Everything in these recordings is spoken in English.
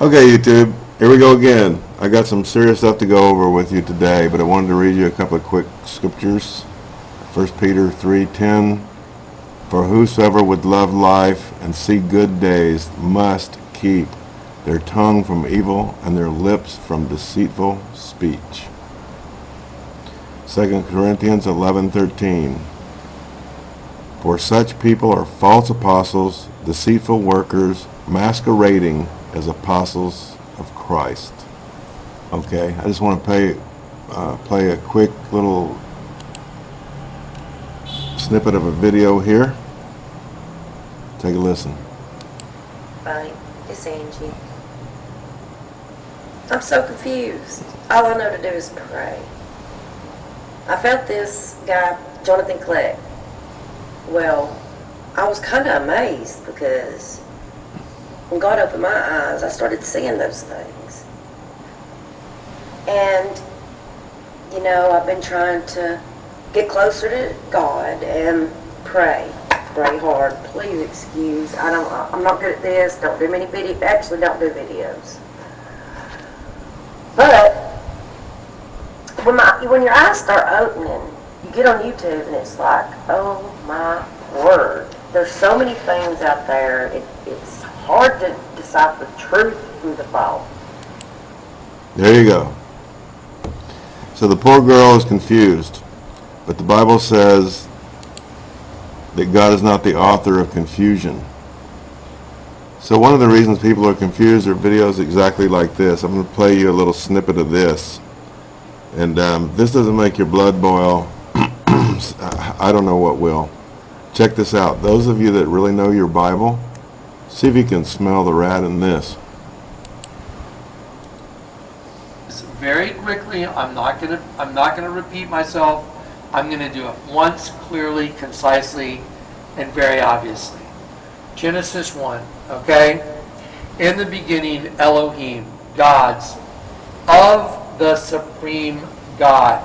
Okay, YouTube, here we go again. I got some serious stuff to go over with you today, but I wanted to read you a couple of quick scriptures. 1 Peter 3.10 For whosoever would love life and see good days must keep their tongue from evil and their lips from deceitful speech. 2 Corinthians 11.13 For such people are false apostles, deceitful workers, masquerading as apostles of Christ. Okay, I just want to play, uh, play a quick little snippet of a video here. Take a listen. Hi, it's Angie. I'm so confused. All I know to do is pray. I felt this guy, Jonathan Kleck. Well, I was kind of amazed because when God opened my eyes, I started seeing those things. And, you know, I've been trying to get closer to God and pray. Pray hard. Please excuse. I don't, I'm not good at this. Don't do many videos. Actually, don't do videos. But, when, my, when your eyes start opening, you get on YouTube and it's like, oh my word. There's so many things out there. It, it's hard to decipher truth from the false. There you go. So the poor girl is confused, but the Bible says that God is not the author of confusion. So one of the reasons people are confused are videos exactly like this. I'm going to play you a little snippet of this. And um, this doesn't make your blood boil. I don't know what will. Check this out. Those of you that really know your Bible, see if you can smell the rat in this. very quickly. I'm not gonna I'm not gonna repeat myself. I'm gonna do it once clearly, concisely, and very obviously. Genesis 1, okay? In the beginning, Elohim, gods, of the supreme God,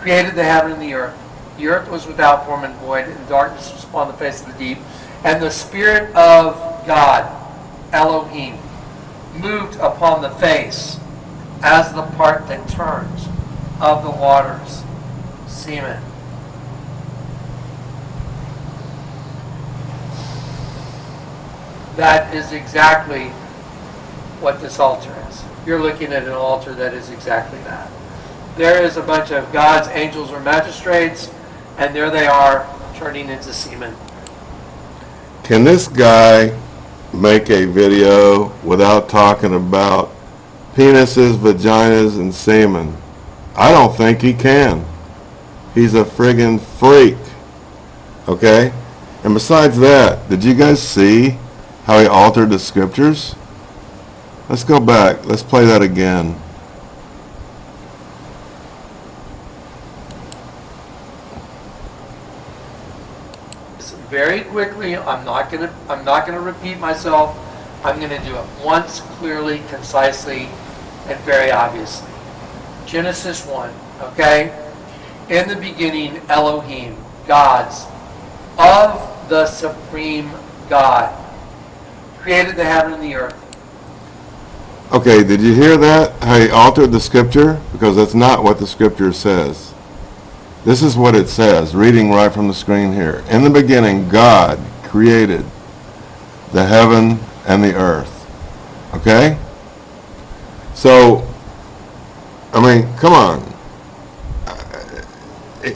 created the heaven and the earth. The earth was without form and void, and darkness was upon the face of the deep. And the Spirit of God, Elohim, moved upon the face as the part that turns of the waters, semen. That is exactly what this altar is. You're looking at an altar that is exactly that. There is a bunch of gods, angels, or magistrates, and there they are turning into semen. Can this guy make a video without talking about penises, vaginas, and semen? I don't think he can. He's a friggin' freak. Okay? And besides that, did you guys see how he altered the scriptures? Let's go back. Let's play that again. Very quickly. I'm not gonna I'm not gonna repeat myself. I'm gonna do it once clearly, concisely, and very obviously. Genesis 1, okay? In the beginning, Elohim, gods, of the supreme God, created the heaven and the earth. Okay, did you hear that? How he altered the scripture? Because that's not what the scripture says. This is what it says, reading right from the screen here. In the beginning, God created the heaven and the earth. Okay? So, I mean, come on.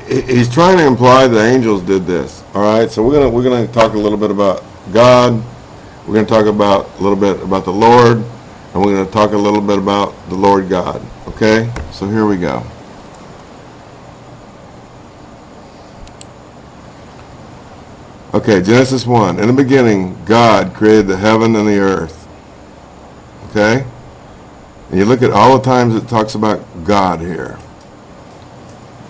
He's trying to imply the angels did this. All right? So we're going to we're to talk a little bit about God. We're to talk about a little bit about the Lord, and we're to talk a little bit about the Lord God. Okay? So here we go. Okay, Genesis 1. In the beginning, God created the heaven and the earth. Okay? And you look at all the times it talks about God here.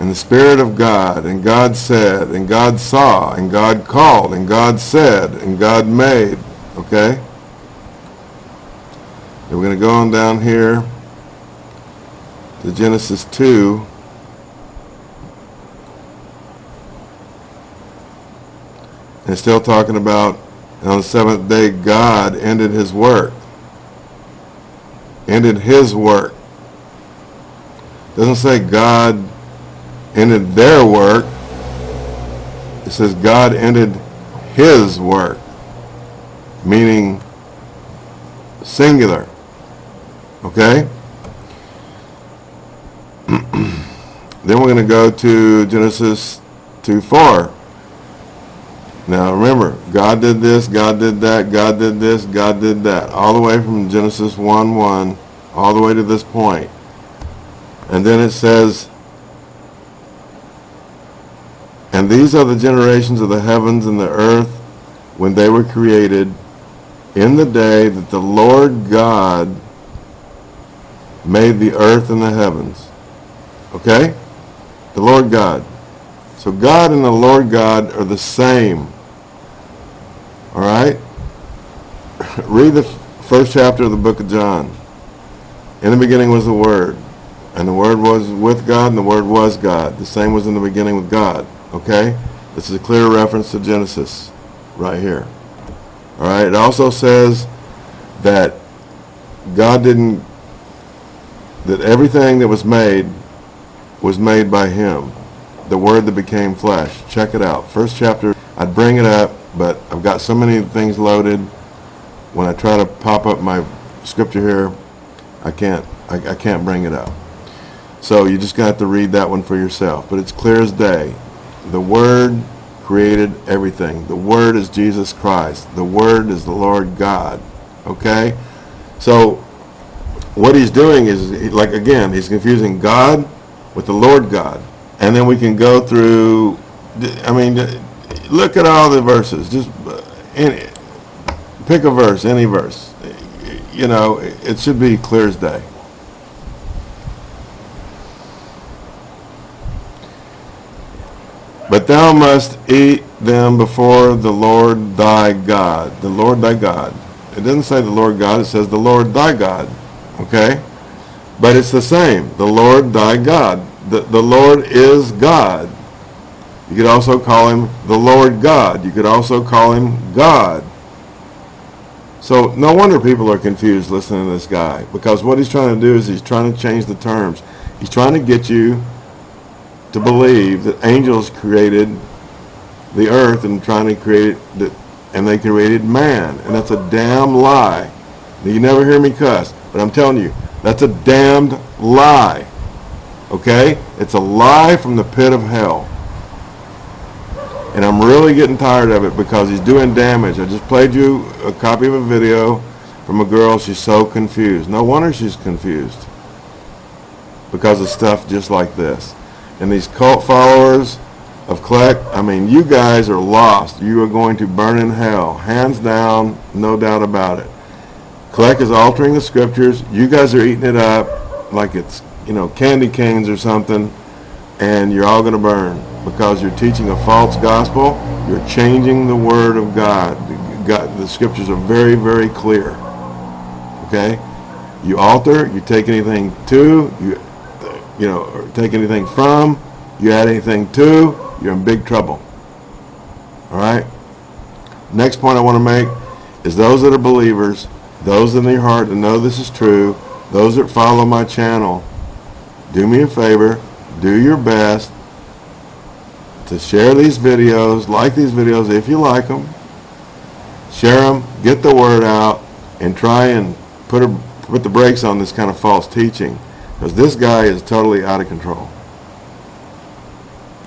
And the Spirit of God, and God said, and God saw, and God called, and God said, and God made. Okay? And we're going to go on down here to Genesis 2. And still talking about on the seventh day God ended his work. ended his work. Doesn't say God ended their work. It says God ended his work, meaning singular. Okay? then we're going to go to Genesis 2 4. Now remember, God did this, God did that, God did this, God did that. All the way from Genesis 1 1, all the way to this point. And then it says, And these are the generations of the heavens and the earth when they were created in the day that the Lord God made the earth and the heavens. Okay? The Lord God. So God and the Lord God are the same. All right? Read the first chapter of the book of John. In the beginning was the Word. And the Word was with God, and the Word was God. The same was in the beginning with God. Okay? This is a clear reference to Genesis right here. All right? It also says that God didn't, that everything that was made was made by Him. The Word that became flesh. Check it out. First chapter, I'd bring it up, but I've got so many things loaded. When I try to pop up my scripture here, I can't, I, I can't bring it up. So you just got to read that one for yourself. But it's clear as day. The Word created everything. The Word is Jesus Christ. The Word is the Lord God. Okay? So what he's doing is, like again, he's confusing God with the Lord God. And then we can go through, I mean, look at all the verses. Just uh, any, pick a verse, any verse. You know, it should be clear as day. But thou must eat them before the Lord thy God. The Lord thy God. It doesn't say the Lord God, it says the Lord thy God. Okay? But it's the same. The Lord thy God. The, the Lord is God. You could also call him the Lord God. You could also call him God. So no wonder people are confused listening to this guy. Because what he's trying to do is he's trying to change the terms. He's trying to get you to believe that angels created the earth and trying to create it, and they created man. And that's a damn lie. You never hear me cuss, but I'm telling you, that's a damned lie. Okay? It's a lie from the pit of hell. And I'm really getting tired of it because he's doing damage. I just played you a copy of a video from a girl. She's so confused. No wonder she's confused. Because of stuff just like this. And these cult followers of Kleck, I mean, you guys are lost. You are going to burn in hell. Hands down, no doubt about it. Kleck is altering the scriptures. You guys are eating it up like it's, you know, candy canes or something. And you're all going to burn because you're teaching a false gospel. You're changing the word of God. God. The scriptures are very, very clear. Okay? You alter, you take anything to, you, you know, or take anything from, you add anything to, you're in big trouble. All right? Next point I want to make is those that are believers, those in their heart that know this is true, those that follow my channel, do me a favor, do your best to share these videos, like these videos if you like them, share them, get the word out, and try and put, a, put the brakes on this kind of false teaching. Because this guy is totally out of control.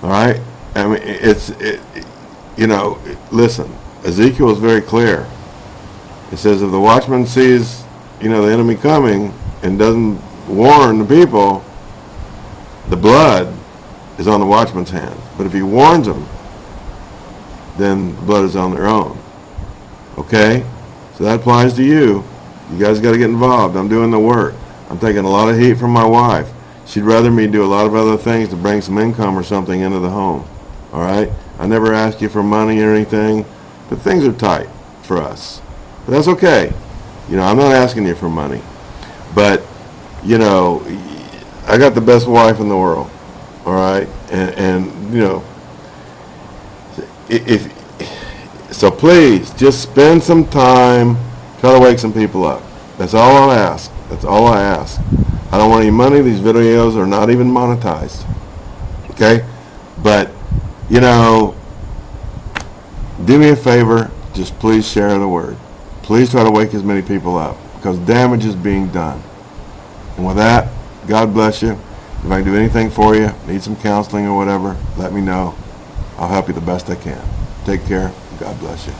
All right? I mean, it's, it, you know, listen, Ezekiel is very clear. It says if the watchman sees, you know, the enemy coming and doesn't warn the people, the blood is on the watchman's hand. But if he warns them, then the blood is on their own. Okay? So that applies to you. You guys got to get involved. I'm doing the work. I'm taking a lot of heat from my wife. She'd rather me do a lot of other things to bring some income or something into the home. All right? I never ask you for money or anything, but things are tight for us. But that's okay. You know, I'm not asking you for money. But, you know, I got the best wife in the world. All right? And, and you know, if so please just spend some time try to wake some people up that's all i'll ask That's all I ask. I don't want any money. These videos are not even monetized. Okay? But, you know, do me a favor. Just please share the word. Please try to wake as many people up because damage is being done. And with that, God bless you. If I can do anything for you, need some counseling or whatever, let me know. I'll help you the best I can. Take care. God bless you.